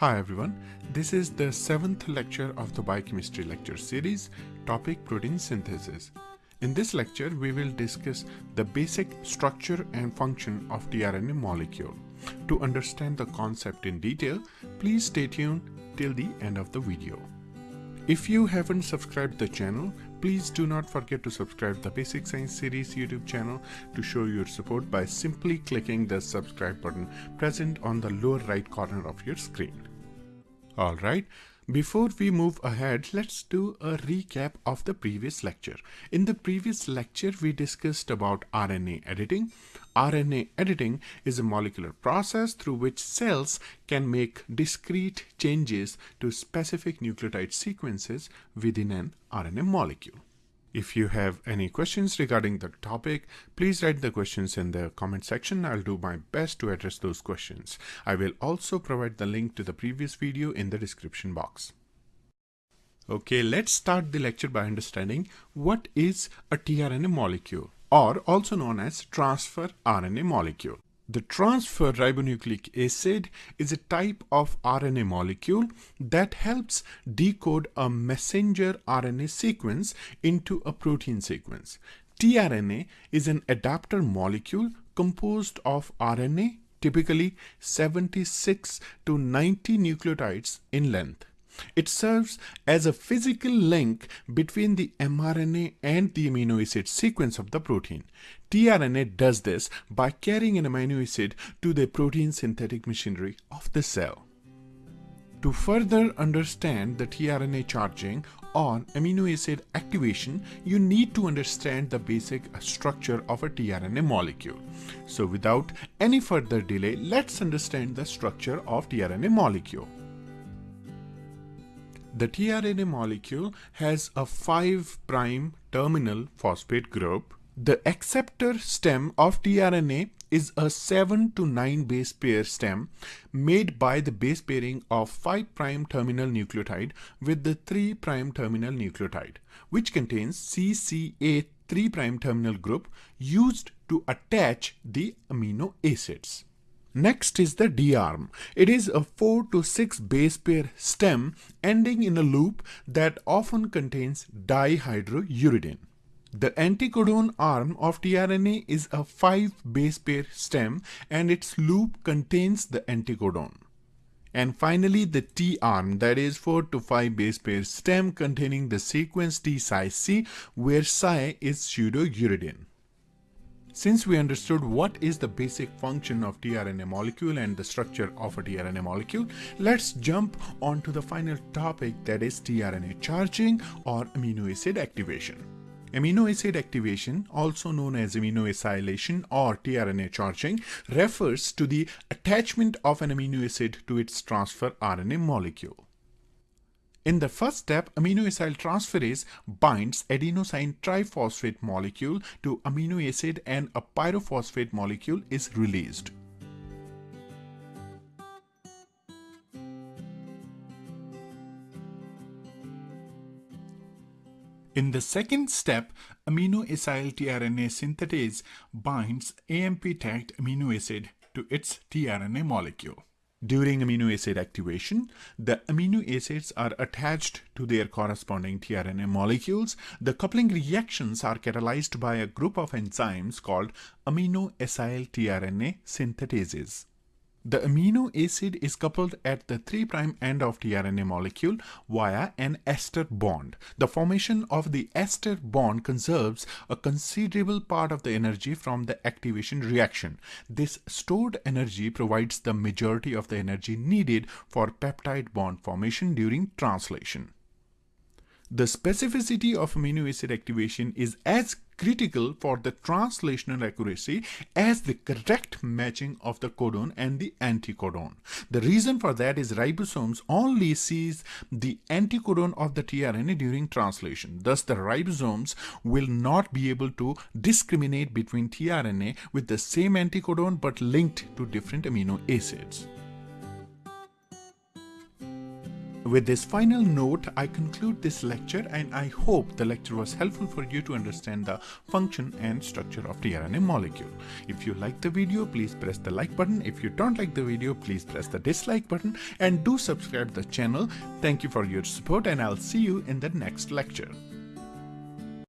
Hi everyone, this is the seventh lecture of the biochemistry lecture series, topic protein synthesis. In this lecture, we will discuss the basic structure and function of the tRNA molecule. To understand the concept in detail, please stay tuned till the end of the video. If you haven't subscribed the channel, please do not forget to subscribe the Basic Science Series YouTube channel to show your support by simply clicking the subscribe button present on the lower right corner of your screen. Alright, before we move ahead, let's do a recap of the previous lecture. In the previous lecture, we discussed about RNA editing. RNA editing is a molecular process through which cells can make discrete changes to specific nucleotide sequences within an RNA molecule. If you have any questions regarding the topic, please write the questions in the comment section. I'll do my best to address those questions. I will also provide the link to the previous video in the description box. Okay, let's start the lecture by understanding what is a tRNA molecule or also known as transfer RNA molecule. The transfer ribonucleic acid is a type of RNA molecule that helps decode a messenger RNA sequence into a protein sequence. tRNA is an adapter molecule composed of RNA, typically 76 to 90 nucleotides in length. It serves as a physical link between the mRNA and the amino acid sequence of the protein. tRNA does this by carrying an amino acid to the protein synthetic machinery of the cell. To further understand the tRNA charging or amino acid activation, you need to understand the basic structure of a tRNA molecule. So without any further delay, let's understand the structure of tRNA molecule. The tRNA molecule has a 5' terminal phosphate group. The acceptor stem of tRNA is a 7 to 9 base pair stem made by the base pairing of 5' terminal nucleotide with the 3' terminal nucleotide, which contains CCA 3' terminal group used to attach the amino acids. Next is the D-arm. It is a 4 to 6 base pair stem ending in a loop that often contains dihydrouridine. The anticodon arm of tRNA is a 5 base pair stem and its loop contains the anticodon. And finally the T-arm that is 4 to 5 base pair stem containing the sequence T psi C where psi is pseudouridine. Since we understood what is the basic function of tRNA molecule and the structure of a tRNA molecule, let's jump on to the final topic that is tRNA charging or amino acid activation. Amino acid activation, also known as amino acylation or tRNA charging, refers to the attachment of an amino acid to its transfer RNA molecule. In the first step, aminoacyl transferase binds adenosine triphosphate molecule to amino acid and a pyrophosphate molecule is released. In the second step, amino acyl tRNA synthetase binds AMP-tagged amino acid to its tRNA molecule. During amino acid activation, the amino acids are attached to their corresponding tRNA molecules. The coupling reactions are catalyzed by a group of enzymes called aminoacyl tRNA synthetases. The amino acid is coupled at the 3' end of tRNA molecule via an ester bond. The formation of the ester bond conserves a considerable part of the energy from the activation reaction. This stored energy provides the majority of the energy needed for peptide bond formation during translation. The specificity of amino acid activation is as critical for the translational accuracy as the correct matching of the codon and the anticodon. The reason for that is ribosomes only sees the anticodon of the tRNA during translation. Thus, the ribosomes will not be able to discriminate between tRNA with the same anticodon but linked to different amino acids. With this final note, I conclude this lecture and I hope the lecture was helpful for you to understand the function and structure of the RNA molecule. If you like the video, please press the like button. If you don't like the video, please press the dislike button and do subscribe the channel. Thank you for your support and I'll see you in the next lecture.